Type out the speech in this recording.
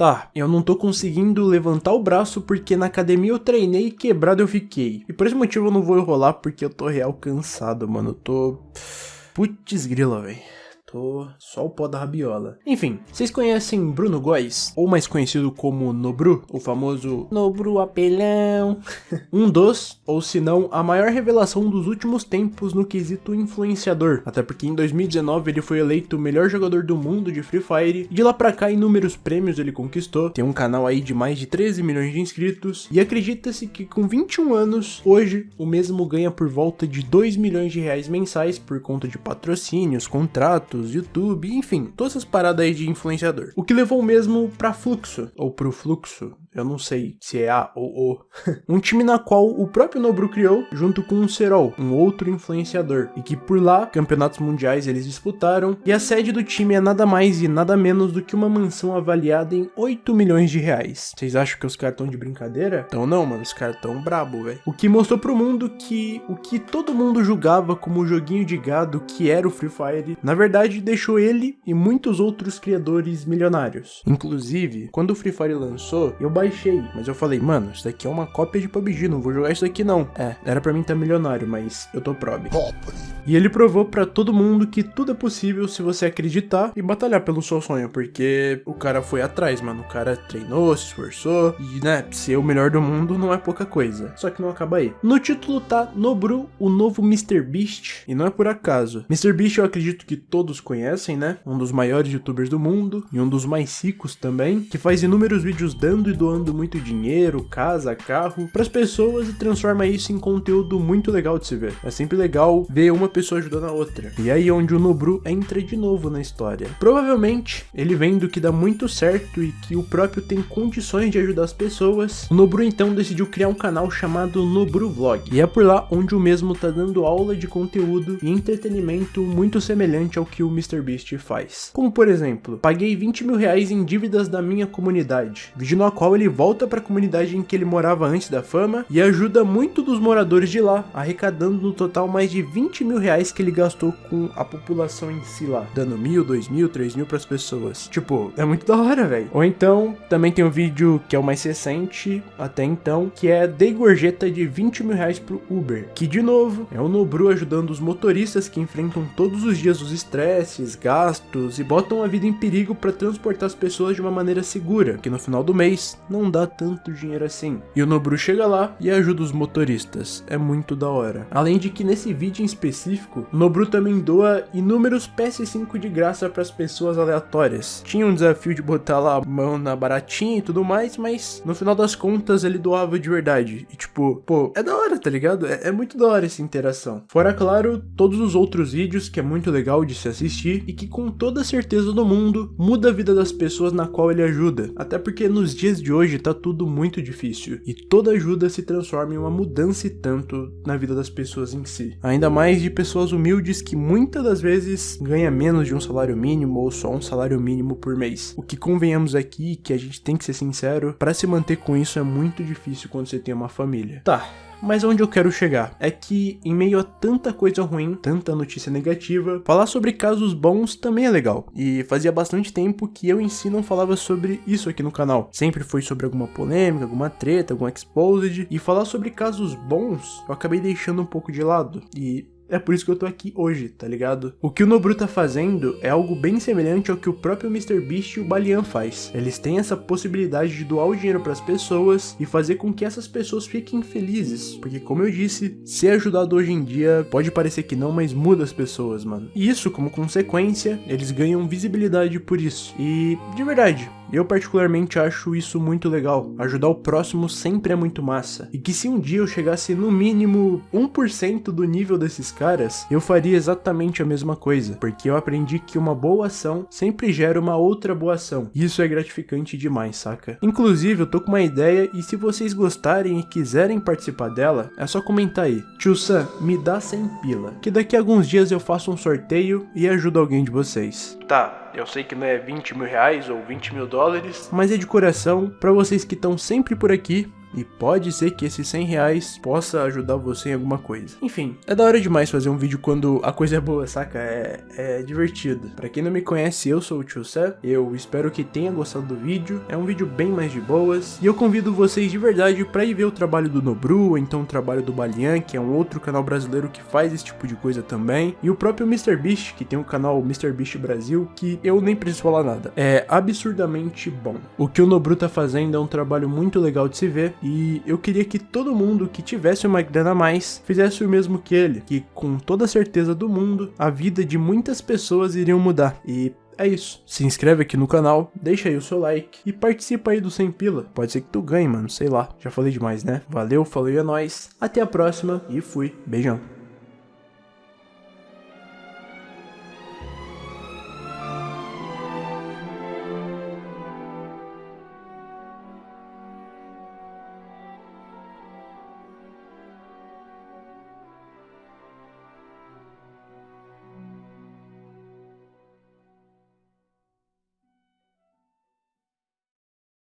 Tá, eu não tô conseguindo levantar o braço porque na academia eu treinei e quebrado eu fiquei. E por esse motivo eu não vou enrolar porque eu tô real cansado, mano. Eu tô... Putz grila, velho. Tô só o pó da rabiola. Enfim, vocês conhecem Bruno Góes? Ou mais conhecido como Nobru, o famoso Nobru apelão. um dos, ou se não, a maior revelação dos últimos tempos no quesito influenciador. Até porque em 2019 ele foi eleito o melhor jogador do mundo de Free Fire. E de lá pra cá inúmeros prêmios ele conquistou. Tem um canal aí de mais de 13 milhões de inscritos. E acredita-se que com 21 anos, hoje, o mesmo ganha por volta de 2 milhões de reais mensais por conta de patrocínios, contratos, YouTube, enfim, todas essas paradas aí de influenciador. O que levou mesmo pra Fluxo, ou pro Fluxo, eu não sei se é A ou O, um time na qual o próprio Nobru criou, junto com o Serol, um outro influenciador, e que por lá, campeonatos mundiais eles disputaram, e a sede do time é nada mais e nada menos do que uma mansão avaliada em 8 milhões de reais. Vocês acham que os caras estão de brincadeira? Então não, mano, os caras tão brabo, velho. O que mostrou pro mundo que o que todo mundo julgava como joguinho de gado que era o Free Fire, na verdade deixou ele e muitos outros criadores milionários. Inclusive, quando o Free Fire lançou, eu baixei, mas eu falei, mano, isso daqui é uma cópia de PUBG, não vou jogar isso daqui não. É, era pra mim estar tá milionário, mas eu tô prob. E ele provou pra todo mundo que tudo é possível se você acreditar e batalhar pelo seu sonho, porque o cara foi atrás, mano. O cara treinou, se esforçou e, né, ser o melhor do mundo não é pouca coisa. Só que não acaba aí. No título tá Nobru, o novo Mr. Beast, e não é por acaso. Mr. Beast eu acredito que todos conhecem, né? Um dos maiores youtubers do mundo e um dos mais ricos também, que faz inúmeros vídeos dando e doando muito dinheiro, casa, carro para as pessoas e transforma isso em conteúdo muito legal de se ver. É sempre legal ver uma pessoa ajudando a outra. E aí onde o Nobru entra de novo na história. Provavelmente, ele vendo que dá muito certo e que o próprio tem condições de ajudar as pessoas, o Nobru então decidiu criar um canal chamado Nobru Vlog. E é por lá onde o mesmo tá dando aula de conteúdo e entretenimento muito semelhante ao que o MrBeast faz. Como por exemplo, paguei 20 mil reais em dívidas da minha comunidade, vídeo no qual ele volta para a comunidade em que ele morava antes da fama e ajuda muito dos moradores de lá, arrecadando no total mais de 20 mil reais que ele gastou com a população em si lá, dando mil, dois mil, três mil pras pessoas. Tipo, é muito da hora, velho. Ou então, também tem um vídeo que é o mais recente até então, que é Dei gorjeta de 20 mil reais pro Uber, que de novo é o Nobru ajudando os motoristas que enfrentam todos os dias os estresses, gastos e botam a vida em perigo para transportar as pessoas de uma maneira segura, que no final do mês não dá tanto dinheiro assim. E o Nobru chega lá e ajuda os motoristas, é muito da hora. Além de que nesse vídeo em específico, o Nobru também doa inúmeros PS5 de graça para as pessoas aleatórias. Tinha um desafio de botar lá a mão na baratinha e tudo mais, mas no final das contas ele doava de verdade. E tipo, pô, é da hora, tá ligado? É, é muito da hora essa interação. Fora, claro, todos os outros vídeos que é muito legal de se assistir e que com toda certeza do mundo muda a vida das pessoas na qual ele ajuda. Até porque nos dias de hoje tá tudo muito difícil e toda ajuda se transforma em uma mudança e tanto na vida das pessoas em si. Ainda mais de pessoas humildes que muitas das vezes ganha menos de um salário mínimo ou só um salário mínimo por mês. O que convenhamos aqui, que a gente tem que ser sincero, para se manter com isso é muito difícil quando você tem uma família. Tá, mas onde eu quero chegar é que, em meio a tanta coisa ruim, tanta notícia negativa, falar sobre casos bons também é legal. E fazia bastante tempo que eu em si não falava sobre isso aqui no canal. Sempre foi sobre alguma polêmica, alguma treta, algum exposed. E falar sobre casos bons eu acabei deixando um pouco de lado. E é por isso que eu tô aqui hoje, tá ligado? O que o Nobru tá fazendo é algo bem semelhante ao que o próprio MrBeast e o Balian faz. Eles têm essa possibilidade de doar o dinheiro para as pessoas e fazer com que essas pessoas fiquem felizes. Porque como eu disse, ser ajudado hoje em dia pode parecer que não, mas muda as pessoas, mano. E isso, como consequência, eles ganham visibilidade por isso. E, de verdade, eu particularmente acho isso muito legal. Ajudar o próximo sempre é muito massa. E que se um dia eu chegasse no mínimo 1% do nível desses caras, eu faria exatamente a mesma coisa. Porque eu aprendi que uma boa ação sempre gera uma outra boa ação. E isso é gratificante demais, saca? Inclusive, eu tô com uma ideia e se vocês gostarem e quiserem participar dela, é só comentar aí. Tio Sam, me dá 100 pila. Que daqui a alguns dias eu faço um sorteio e ajudo alguém de vocês. Tá, eu sei que não é 20 mil reais ou 20 mil dólares, mas é de coração para vocês que estão sempre por aqui E pode ser que esses 100 reais possa ajudar você em alguma coisa. Enfim, é da hora demais fazer um vídeo quando a coisa é boa, saca? É, é divertido. Pra quem não me conhece, eu sou o Tio Sé. Eu espero que tenha gostado do vídeo. É um vídeo bem mais de boas. E eu convido vocês de verdade pra ir ver o trabalho do Nobru, ou então o trabalho do Balian, que é um outro canal brasileiro que faz esse tipo de coisa também. E o próprio MrBeast, que tem o canal MrBeast Brasil, que eu nem preciso falar nada. É absurdamente bom. O que o Nobru tá fazendo é um trabalho muito legal de se ver. E eu queria que todo mundo que tivesse uma grana a mais fizesse o mesmo que ele. Que com toda certeza do mundo, a vida de muitas pessoas iriam mudar. E é isso. Se inscreve aqui no canal, deixa aí o seu like e participa aí do Sem Pila. Pode ser que tu ganhe, mano, sei lá. Já falei demais, né? Valeu, falou e é nóis. Até a próxima e fui. Beijão.